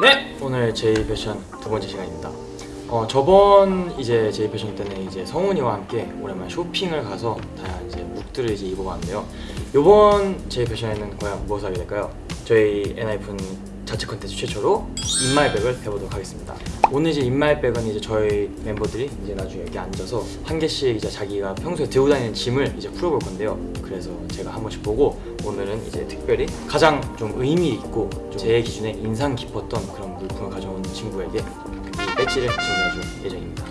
네 오늘 제이 패션 두 번째 시간입니다. 어 저번 이제 제이 패션 때는 이제 성훈이와 함께 오랜만에 쇼핑을 가서 다양한 이제 look들을 이제 입어봤는데요. 이번 제이 패션에는 과연 무엇을 하게 될까요? 저희 엔하이픈 자체 컨텐츠 최초로 in my bag을 해보도록 하겠습니다. 오늘 이제 in my bag은 이제 저희 멤버들이 이제 나중에 여기 앉아서 한 개씩 이제 자기가 평소에 들고 다니는 짐을 이제 풀어볼 건데요. 그래서 제가 한 번씩 보고 오늘은 이제 특별히 가장 좀 의미 있고 좀 제 기준에 인상 깊었던 그런 물품을 가져온 친구에게 이 배지를 전달해줄 예정입니다.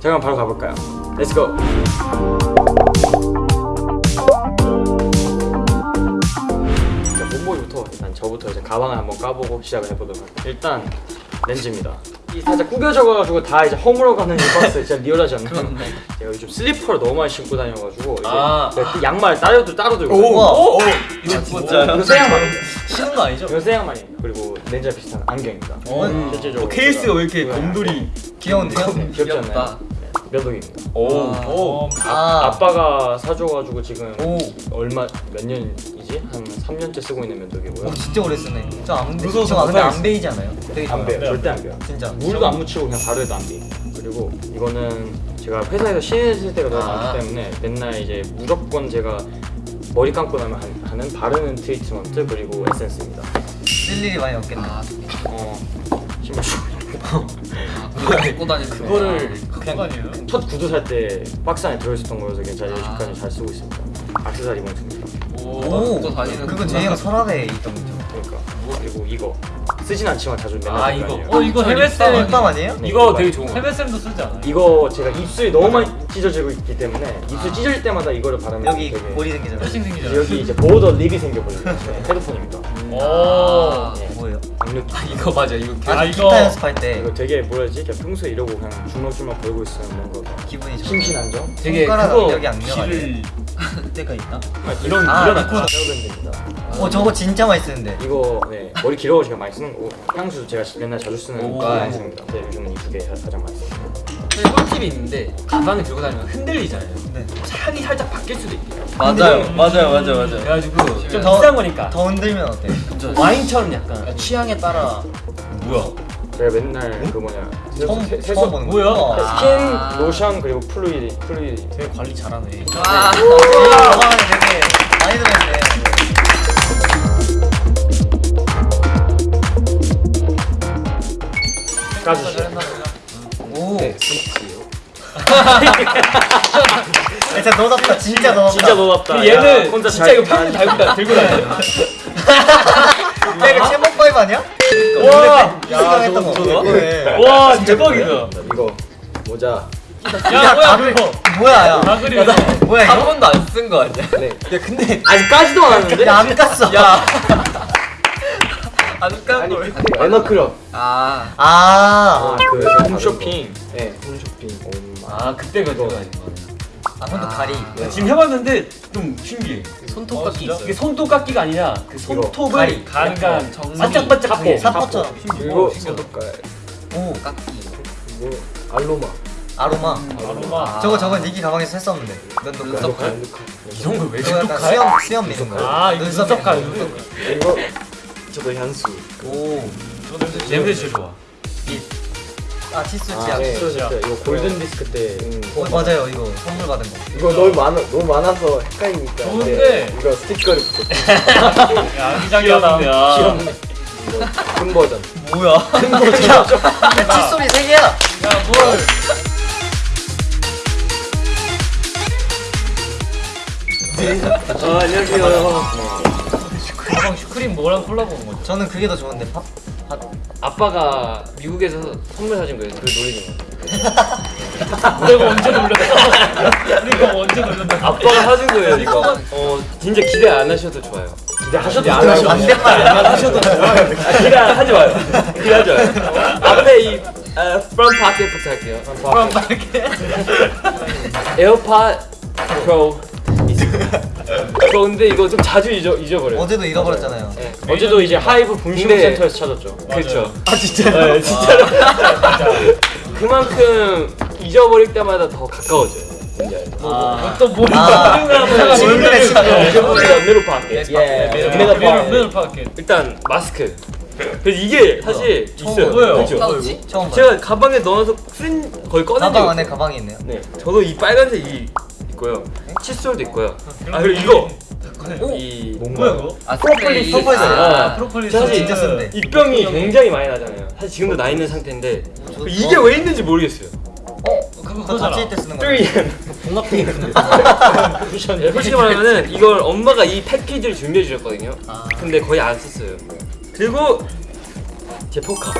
자 그럼 바로 가볼까요? Let's go! 자, 몸보기부터 일단 저부터 이제 가방을 한번 까보고 시작을 해보도록 할게요. 일단 렌즈입니다. 이 살짝 구겨져가지고 다 이제 허물어가는 이 박스 진짜 리얼하지 않나요? 제가 요즘 슬리퍼를 너무 많이 신고 다녀가지고 이제 아. 그 양말 따로 따로 들고 오, 오, 이거 진짜요? 이거 새 양말이에요. 신는 거 아니죠? 이거 새 양말이에요. 그리고 렌즈와 비슷한 안경입니다. 어, 실제적으로 어, 케이스가 왜 이렇게 제가 곰돌이 귀여운데요? 귀엽지. 않나요? 네, 면도기입니다. 오, 오, 아, 아빠가 사줘가지고 지금 오. 얼마 몇 년이지? 한 3년째 쓰고 있는 면도기고요. 오 진짜 오래 쓰네. 저 안 베. 무서워서 저 근데. 안 베이지 않아요? 되게 안. 베요. 절대 안 베요. 진짜. 물도 안 묻히고 그냥 바로 해도 안 베. 그리고 이거는 제가 회사에서 씻을 때가 너무 아. 많기 때문에 맨날 이제 무조건 제가 머리 감고 나면 한- 하는 바르는 트리트먼트 그리고 에센스입니다. 쓸 일이 많이 없겠네. 어, 신발 그거 입고 다니는 그거를 그냥 첫 구두 살 때 박스 안에 들어있었던 거여서 괜찮아요. 여기까지 잘 쓰고 있습니다. 악세사리 봉투입니다. 오, 그건 제이가 서랍에 있던 거죠. 그러니까 그리고 이거 쓰진 않지만 자주 맨날 아, 이거. 어 이거 해외 쌤 립밤 아니에요? 네, 이거 되게 좋은 거. 거. 해외 쌤도 쓰지 않아요? 이거 제가 입술이 너무 많이 찢어지고 있기 때문에 입술 찢어질 때마다 이거를 바르면 여기 되게 볼이 생기잖아요. 여기 이제 보더 립이 생겨버려요. 네, 헤드폰입니다. 오. 네, 악력 아, 이거 맞아. 이거 아, 아, 이거- 기타 연습할 때 이거 되게 뭐라지? 그냥 평소에 이러고 그냥 주먹주먹 걸고 있으면 뭔가 기분이 좋 심신 안정? 되게 손가락 그거? 길을 때가 있나? 이런 아, 이런 이거- 헤어밴드입니다. 어 저거 진짜 많이 쓰는데. 이거 네 머리 길어서 제가 많이 쓰는 거고 향수 제가 맨날 자주 쓰는 오. 거 많이 씁니다. 네, 요즘은 이 두 개 가장 많이 씁 니다. 꿀팁이 있는데 가방을 들고 다니면 흔들리잖아요. 네. 향이 살짝 바뀔 수도 있대요. 맞아요, 맞아요, 맞아요, 맞아요. 그래가지고 좀 더- 비싼 거니까 더 흔들면 어때? 와인처럼 약간 취향에 따라 뭐야? 제가 맨날 그 뭐냐 처음 세- 세수 보는 거. 뭐야? 아. 스킨, 로션 그리고 fluid fluid 되게 관리 잘하네. 아, 진짜 너답다. 진짜 너답다. 진짜 너답다. 그 얘는 야, 혼자 진짜 잘- 이거 평생 달고 다 들고 다녀. 야 이거 체목 파이브 아니야? 와, 생각했던 거. 저거? 네. 와 대박이다. 이거 모자. 야 뭐야 그거? 뭐야 야. 다 그리고 뭐야 한 이거? 번도 안 쓴 거 아니야? 네. 야, 근데 아직 까지도 않았는데? 야 안 깠어. 야. 안 깐 걸. 에너클럽. 아. 아. 그 홈쇼핑. 네, 홈쇼핑. 아 그때 그거 다닌 거. 아 손도 가리. 지금 해봤는데 좀 신기해. 손톱깎이 이게 있어. 손톱깎이가 아니라 그 손톱을 가리. 약간 정리. 반짝반짝하게 사포처럼. 그리고 손톱갈. 오. 깎기. 그리고 알로마. 아로마. 아로마. 저거 저거 니기 가방에서 했었는데. 면도칼. 눈썹 칼? 이런 걸왜 이거 약간 눈썹 칼? 수염 수염 미는 거. 아 이거 눈썹칼 거. 눈썹 칼. 이거 저도 향수. 오. 냄새 제일 좋아. 아 치수 아, 치약. 네. 이거 골든 디스크 때. 어 맞아요 이거 선물 받은 거. 이거 너무 많아 너무 많아서 헷갈리니까. 좋은데. 네, 이거 스티커를 붙였어. 야 아기자기하다. 귀엽네. 이거 큰 버전. 뭐야? 큰 거죠. 야 칫솔이 세 개야. 야 뭘? 아 안녕하세요. 가방 슈크림 뭐랑 콜라보 온 거죠? 저는 그게 더 좋은데 팝. 팝. 아빠가 미국에서 선물 사준 거예요. 그 노리는 거. 내가 언제 놀렸어? 우리가 언제 놀렸다? 아빠가 사준 거예요 이거. 어 진짜 기대 안 하셔도 좋아요. 기대하셔도 안. 하셔도 반대말 안 하셔도 좋아요. 아, 기대하지 마요. 기대하지 마요. 앞에 이 어, front pocket부터 할게요. 이렇게 에어팟 프로. 저 근데 이거 좀 자주 잊어 잊어버려요. 어제도 잃어버렸잖아요. 네. 어제도 이제 하이브 분실 근데- 센터에서 찾았죠. 그렇죠. 아 진짜요? 네, 진짜로. 그만큼 잊어버릴 때마다 더 가까워져요. 아, pocket. 예. 네, middle pocket. middle pocket. 일단 마스크. 그래서 이게 사실 있어요. 뭐예요? 그렇죠? 처음 봐요. 제가 가방에 넣어서 쓴 거의 꺼낸 적이 가방 안에. 가방이 있네요. 네, 저도 이 빨간색 이 있고요. 칫솔도 있고요. 아 그리고 이거 이 뭐야 그거? 아 프로폴리스. 프로폴리스. 아, 프로폴리스. 사실 진짜 쓴데. 입병이 굉장히 많이 나잖아요. 사실 지금도 나 있는 상태인데 저- 이게 왜 있는지 모르겠어요. 어? 그거 다칠 때 쓰는 거. 3M. 네, 솔직히 말하면은 이걸 엄마가 이 패키지를 준비해 주셨거든요. 근데 거의 안 썼어요. 그리고 제 포카.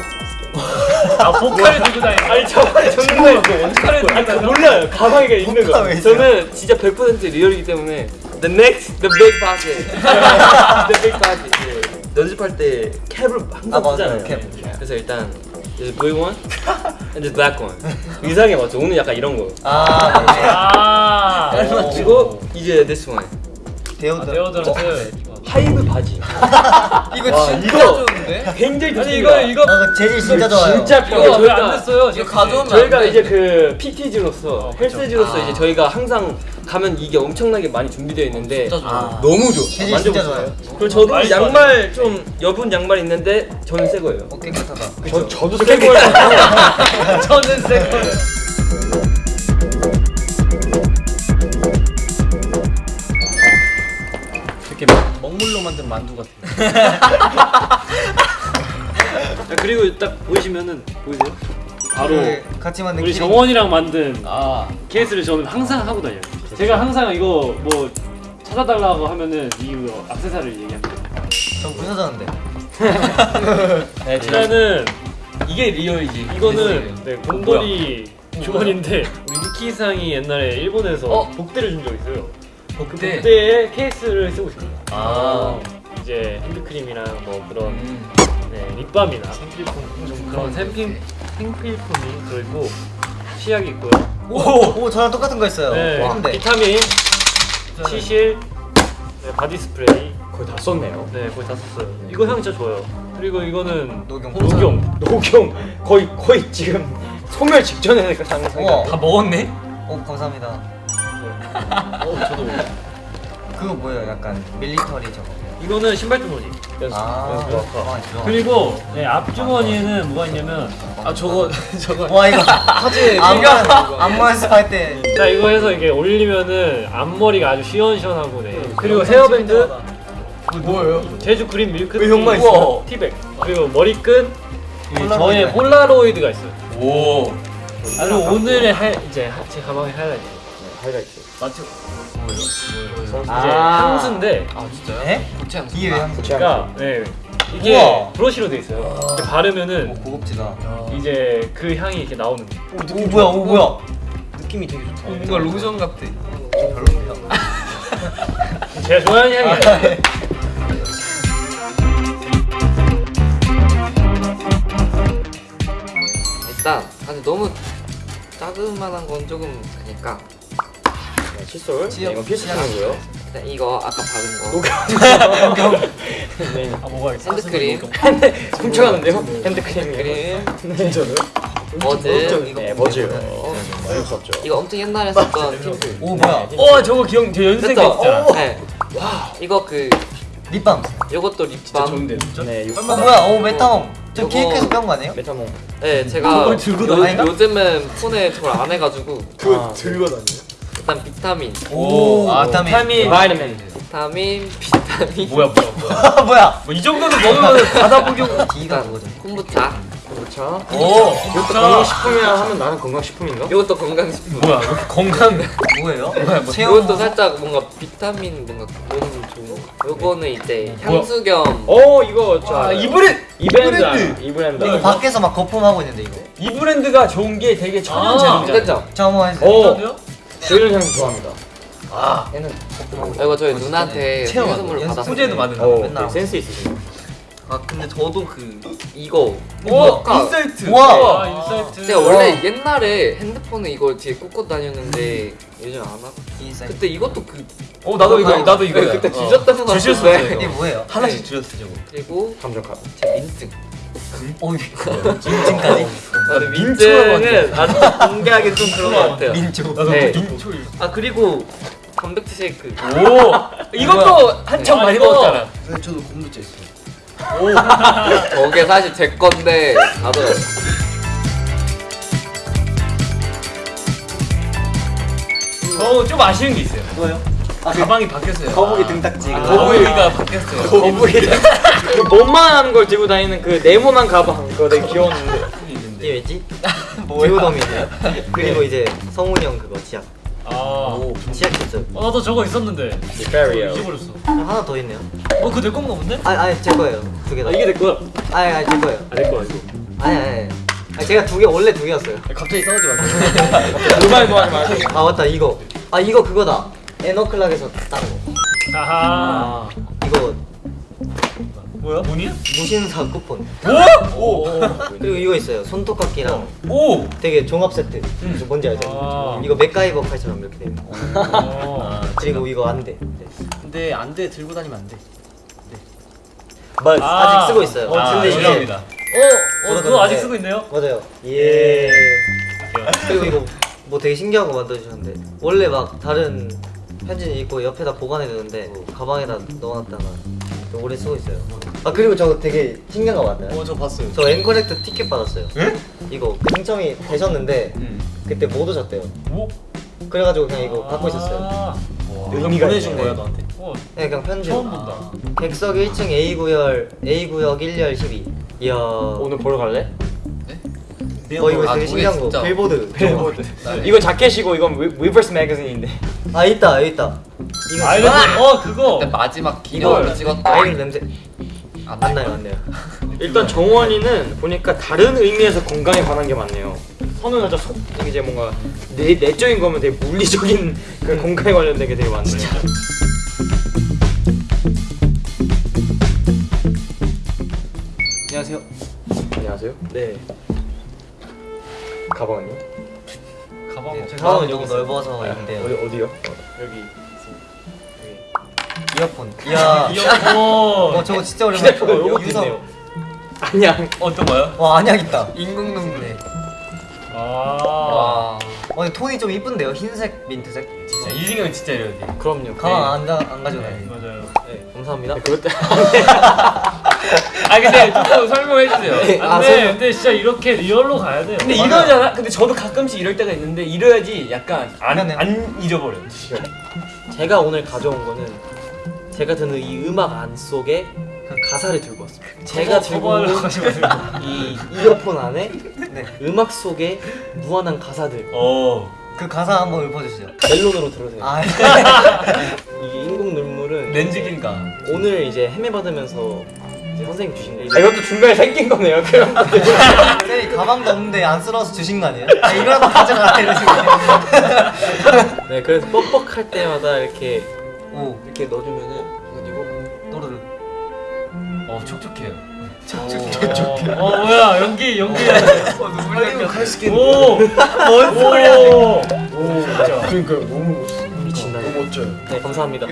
아 포카를 들고 다니는 아니 저번에 정말 포카를 그 몰라요. 가방에 있는 거. 저는 진짜 100% 리얼이기 때문에 the next the big pocket. the big pocket. 예. 연습할 때 캡을 항상 아. 쓰잖아요. 캡. 그래서 일단 there's blue one and black one. 의상에 맞죠. 오늘 약간 이런 거. 아 맞네. 아 그리고 이제 this one. deod. deodorant 하이브 바지. 이거 와, 진짜 이거- 좋은데? 굉장히 좋습니다. 이거 이거 아, 그 재질 진짜 좋아요. 진짜 편해요. 왜안 됐어요? 이거 가져오면 저희가. 이제 그 PT즈로서 헬스즈로서 아. 이제 저희가 항상 가면 이게 엄청나게 많이 준비되어 있는데 진짜 좋아. 아. 너무 좋아. 재질. 진짜 좋아요. 그리고 저도 맛있어. 양말 좀 여분 양말 있는데 저는 새 거예요. 어 깨끗하다. 저 저도 새 거예요. 저는 새 거예요. 만든 만두 같아요. 그리고 딱 보이시면은 보이세요? 바로 그 같이 만든 우리 키링. 정원이랑 만든 아. 케이스를 저는 항상 하고 다녀요. 제가 항상 이거 뭐 찾아달라고 하면은 이거 액세서리를 얘기합니다. 전 부서졌는데. 네, 일단은 이게 리얼이지. 이거는 네, 곰돌이 주머니인데 우리 니키상이 옛날에 일본에서 어? 복대를 준 적 있어요. 그 복대. 복대에 케이스를 쓰고 있습니다. 아. 이제 핸드크림이랑 뭐 그런 음. 네, 립밤이나 생필품 좀 그런 생필 생필품이 들어있고 치약이 있고요. 오, 오 저랑 똑같은 거 있어요. 네, 근데 비타민, 치실, 네, 바디 스프레이. 거의 다 썼네요. 네, 거의 다 썼어요. 이거 향 진짜 좋아요. 그리고 이거는 녹용. 녹용. 녹용 거의 거의 지금 소멸 직전에 그. 우와. 다 먹었네? 오 감사합니다. 어, 저도 그거 뭐예요? 약간 military 저거. 이거는 신발 주머니. 아. 아. 그리고 네, 앞 주머니에는 뭐가 있냐면 아 저거 저거 와 이거 사진 안만 안만 연습할 때자 이거 해서 이게 올리면은 앞머리가 아주 시원시원하고 네. 그리고 헤어밴드 뭐예요? 제주 그린 밀크 왜 형만 티, 있어요? 티백 그리고 머리끈. 저의 폴라로이드가 있어요. 오. 그리고 오늘의 하, 이제 하- 제 가방의 하이라이트 하이라이트. 이제 아. 향수인데 아 진짜요? 에? 고체 향수. 이게 왜 한? 그러니까 네 이게 우와. 브러쉬로 돼 있어요. 이렇게 바르면은 오 고급지다. 이제 그 향이 이렇게 나오는 거예요. 오 뭐야 오 뭐야. 느낌이 되게 좋다. 뭔가 로션 같아. 별론데요. 제가 좋아하는 향이 아니에요. 일단 아니 너무 자그만한 건 조금 그니까 네, 칫솔. 네, 이건 필수품이고요. 일단 이거 아까 바른 거 네. 아 뭐가 있어? 핸드크림 훔쳐가는데요? 핸드크림이. 그림 네, 저는. 버즈 네, 버즈요. 어쩔 수 없죠. 이거 엄청 옛날에 썼던 팀오 뭐야. 어 저거 기억 제 연습생 때? 있잖아. 네. 이거 그 립밤. 요것도 립밤 네, 요어 뭐야 오 메타몽. 저 요거- 케이크에서 빼온 거 아니에요? 메타몽. 네 제가 요? 요즘은 폰에 저걸 안 해가지고 그거 들고 다녀. 일단 비타민 오. 아, 비타민. 비타민. 바이타민. 비타민 비타민 뭐야 뭐야 뭐야. 뭐야. 뭐 이 정도는 먹으면 바다 복용. D가 그거죠. 콤부차 그렇죠. 오. 이것도 건강식품이라 하면 나는 건강식품인가? 요것도 건강식품 뭐야 왜 이렇게 건강. 뭐예요? 뭐야, 체험. 요것도 살짝 뭔가 비타민 뭔가 그런 좋은 거 요거는 이제 향수 겸 어 이거 저 아. 이 브랜드 이 브랜드. 이 브랜드. 이거 밖에서 막 거품하고 있는데 이거. 이 브랜드가 좋은 게 되게 천연 아, 제조잖아요. 괜찮죠? 저 한번 해주세요. 어. 저희는 향 좋아합니다. 얘는 거품하고. 이거 저희 누나한테 선물로 연습 받았어요 소재도 많은 어, 맨날 되게 센스 있으시네. 아 근데 저도 그 이거 오 아까 인사이트. 우와. 아 인사이트. 제가 원래 옛날에 핸드폰에 이걸 뒤에 꽂고 다녔는데 요즘 안 하고 인사이트. 그때 이것도 그 어 나도 이거 나도 이거. 네, 그때 주셨던 거 주셨어요. 이게 뭐예요? 하나씩 주셨어 저거. 그리고 감정값. 제 민증 오 인증까지. 아, 근데 민증은 아직 공개하기 좀 그런 것 같아요 민초. 네. 아 그리고 단백질 쉐이크 오. 이것도 한참 아, 많이 먹었잖아. 저도 곰부차 있어요. 저게 사실 제 건데 나도 저좀 아쉬운 게 있어요. 뭐요? 가방이 바뀌었어요. 거북이 등딱지. 아. 거북이가 바뀌었어요. 거북이 그 몸만한 걸 들고 다니는 그 네모난 가방 그거 되게 귀여웠는데 이게 왜지? 디오덤이 있네요. 그리고 이제 성훈이 형 그거 지약. 아. 지약 있어요. 어, 나도 저거 있었는데. 잊어버렸어. 하나 더 있네요. 어, 그거 내 건가 본데? 아니 아니 제 거예요. 두 개 다. 아 이게 내 거야 아니 아니 제 거예요. 아 내 거야 이거 아니 아니. 아니 제가 두 개 원래 두 개였어요. 갑자기 싸우지 마세요. 음악도 하지 말고 아 맞다 이거. 아 이거 그거다. 에너클락에서 딴 거. 아하. 이거 뭐야? 문이야? 무신사 쿠폰. 오! 그리고 이거 있어요. 손톱깎이랑 오! 되게 종합 세트. 그래서 뭔지 알죠? 아. 이거 맥가이버 칼처럼 이렇게 돼 있는 거. 어. 그리고 이거 안 돼. 네. 근데 안 돼 들고 다니면 안 돼. 맞 아. 아직 쓰고 있어요. 어, 근데 이게 죄송합니다. 어, 어, 그거 아직 쓰고 있네요? 맞아요. 예. 그리고 이거 뭐 되게 신기한 거 만들어주셨는데 원래 막 다른 편지는 있고 옆에다 보관해 두는데 가방에다 넣어놨다가 또 오래 쓰고 있어요. 아 그리고 저 되게 신기한 거 맞나요? 어저 봤어요. 저 앵커렉트 티켓 받았어요. 이거 그 당첨이 되셨는데 음. 그때 못 오셨대요. 오? 그래가지고 그냥 이거 갖고 있었어요. 아. 의미가 보내준 있네. 거야 너한테. 어, 네, 그냥 편지. 처음 본다. 객석 1층 A 구열 A 구역 1열 12. 이야. 오늘 보러 갈래? 어 이거 아, 되게 신기한 거. 진짜. 빌보드. 빌보드 이거 자켓이고 이건 위- 위버스 매거진인데 아 있다 여기 있다. 이거 아이고, 어, 그거. 그때 마지막 기념으로 이거 찍었다. 아이린 냄새. 안 안 나요 안 나요. 일단 정원이는 보니까 다른 의미에서 건강에 관한 게 많네요. 선우는 살짝 속 이제 뭔가 내 내적인 거면 되게 물리적인 그 건강에 관련된 게 되게 많네요. 안녕하세요. 안녕하세요. 네. 가방은요? 가방. 제 가방이 너무 넓어서 있는데요. 어디 어디요? 여기 이어폰. 이야. 이어폰. 어 저거 진짜 오랜만에. 휴대폰 어, 여기 유성. 있네요. 안녕. 어떤 거요? 와 안약 있다. 인공 눈물. 네. 아. 와. 어 근데 톤이 좀 이쁜데요. 흰색, 민트색. 진짜 이승현 진짜 돼. 그럼요. 가방 안, 가, 안 가져가요. 맞아요. 네, 감사합니다. 그것 때 아 근데 조금 설명해 주세요. 아, 안 돼. 설명. 근데 진짜 이렇게 real로 가야 돼요. 근데 이러잖아. 근데 저도 가끔씩 이럴 때가 있는데 이래야지 약간 안. 안 잊어버려. 제가 오늘 가져온 거는 제가 듣는 이 음악 안 속에 가사를 들고 왔습니다. 제가 들고 온. 이 이어폰 안에 네. 음악 속에 무한한 가사들 어. 그 가사 한번 읊어주시죠. 멜론으로 들으세요. 아 이게 인공 눈물은 렌즈 낄 때. 오늘 이제 헤매 받으면서 이제 선생님 주신 거 아, 이것도 중간에 생긴 거네요. 그럼 쌤이 가방도 없는데 안쓰러워서 주신 거 아니에요? 아, 이거라도 가져가라 이러시고. 네 그래서 뻑뻑할 때마다 이렇게 오 이렇게 넣어주면은 그리고 또르르. 어 촉촉해요. 어, 어, 뭐야. 연기, 연기. 어, 눈물 칼스킨. 오! 뭔 소리야? 오! 미친다. 너무 멋져요. 네 감사합니다.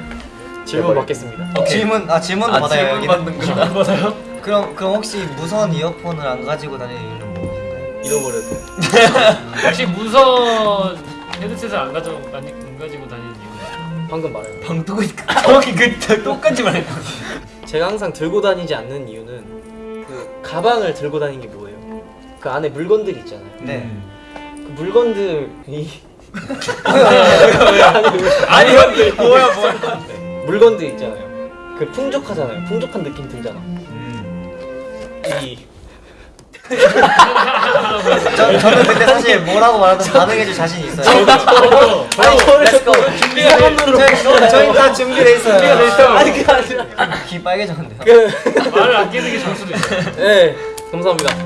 질문 받겠습니다. 질문 아 질문도 받아요 여기. 받는 거. 안 받아요? 그럼 그럼 혹시 무선 이어폰을 안 가지고 다니는 이유는 무엇인가요? 잃어버렸어요. 혹시 무선 헤드셋을 안 가져 안, 안 가지고 다니는 이유는? 방금 말해요. 방 뜨고 정확히 그 똑같이 말했거 제가 항상 들고 다니지 않는 이유는 그 가방을 들고 다니는 게 뭐예요? 그 안에 물건들이 있잖아요. 네. 그 물건들이 아니 형이 뭐야 뭐야. 물건들 있잖아요. 그 풍족하잖아요. 풍족한 느낌 들잖아. 이 저, 저는 근데 사실 뭐라고 말하든 반응해줄 자신이 있어요. 저도 let's go. 이상한으로 저희, 저희 다 준비돼 있어요. 준비가 돼 있어. 아니 그게 아니라. 귀 빨개졌는데요. 그 말을 안 끼는 게 좋을 수도 있어요. 네 감사합니다.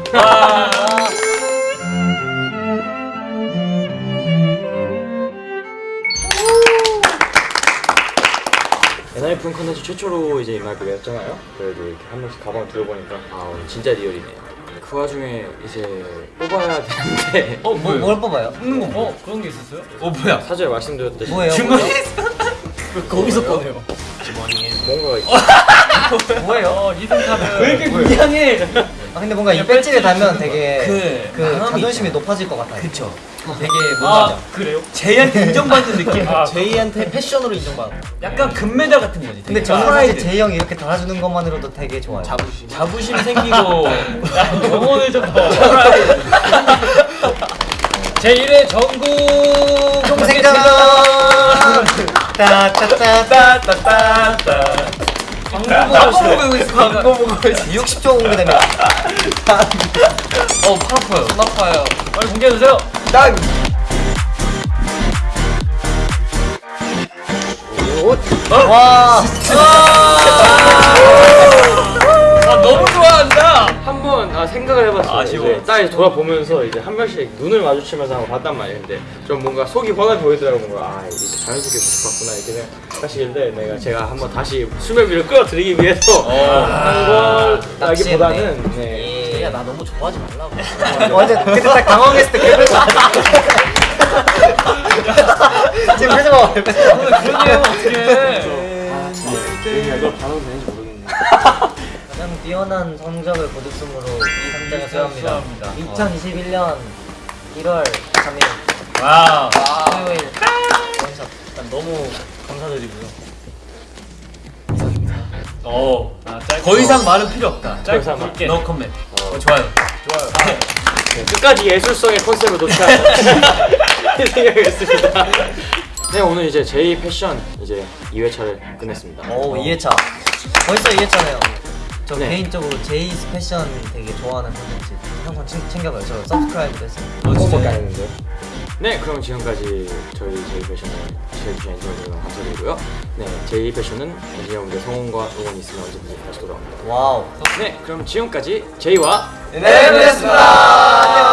엔하이픈 컨텐츠 최초로 이제 음악을 냈잖아요. 그래도 이렇게 한 명씩 가방을 들어보니까 아 오늘 진짜 리얼이네요. 그 와중에 이제 뽑아야 되는데 어 뭐? 뭘 뽑아요? 음, 어 그런 게 있었어요? 어 뭐야? 사전에 말씀드렸듯이 뭐예요? 주머니. 거기서 꺼내요. 뭔가가 있 뭐예요? 어 카드. 왜 이렇게 불량해? 아 근데 뭔가 이 배지를 달면 되게 그 그 자존심이 높아질 것 같아요. 그쵸. 되게 아 뭔가 그래요? 제이한테 인정받는 느낌. 아, 제이한테 패션으로 인정받아. 약간 금메달 같은 거지. 근데. 저는 제이 형이 이렇게 달아주는 것만으로도 되게 좋아요. 자부심. 자부심 생기고 영혼을 좀 더. 제 1회 전국 동생전 따따따따따따 광고 보고 있어. 광고 보고 있어. 60조 공개됩니다. 어, 팔 아파요. 손 아파요. 빨리 공개해 주세요. 와 아, 생각을 해봤어요. 아쉬워. 이제 딱 돌아보면서 이제 한 번씩 눈을 마주치면서 한번 봤단 말이에요. 근데 좀 뭔가 속이 환하게 보이더라고 뭔가 아 이렇게 자연스럽게 같구나 이렇게 생각하시길래 내가 제가 한번 다시 수면 위로 끌어들이기 위해서 한 걸라기보다는 네. 제이야 나 너무 좋아하지 말라고. 완전 그때 딱 당황했을 때 그래서 지금 표정 봐. 그런 얘기 어떻게 제이야 이거 반응 되는지 모르겠네. 가장 뛰어난 성적을 거뒀으므로 이 상장을 수여합니다. 2021년 1월 3일 wow. 토요일 원샷. 일단 너무 감사드리고요. 어. 아. 더 이상 말은 필요 없다. 이상 굵게. no comment. 어, 좋아요. 네, 끝까지 예술성의 컨셉을 놓치지 생각했습니다. 네 오늘 이제 Jay 패션 이제 2회차를 끝냈습니다. 오 2회차. 벌써 2회차네요. 저 네. 개인적으로 Jay's 패션 되게 좋아하는 콘텐츠 항상 챙- 챙겨봐요. 저 subscribe도 했어요. 그거밖에 안 했는데요. 네, 그럼 지금까지 저희 Jay 패션을 시청해주신 여러분 감사드리고요. 네, Jay 패션은 엔진 여러분들 성원과 응원이 있으면 언제든지 다시 돌아옵니다. wow. 네, 그럼 지금까지 제이와 네, 그랬습니다.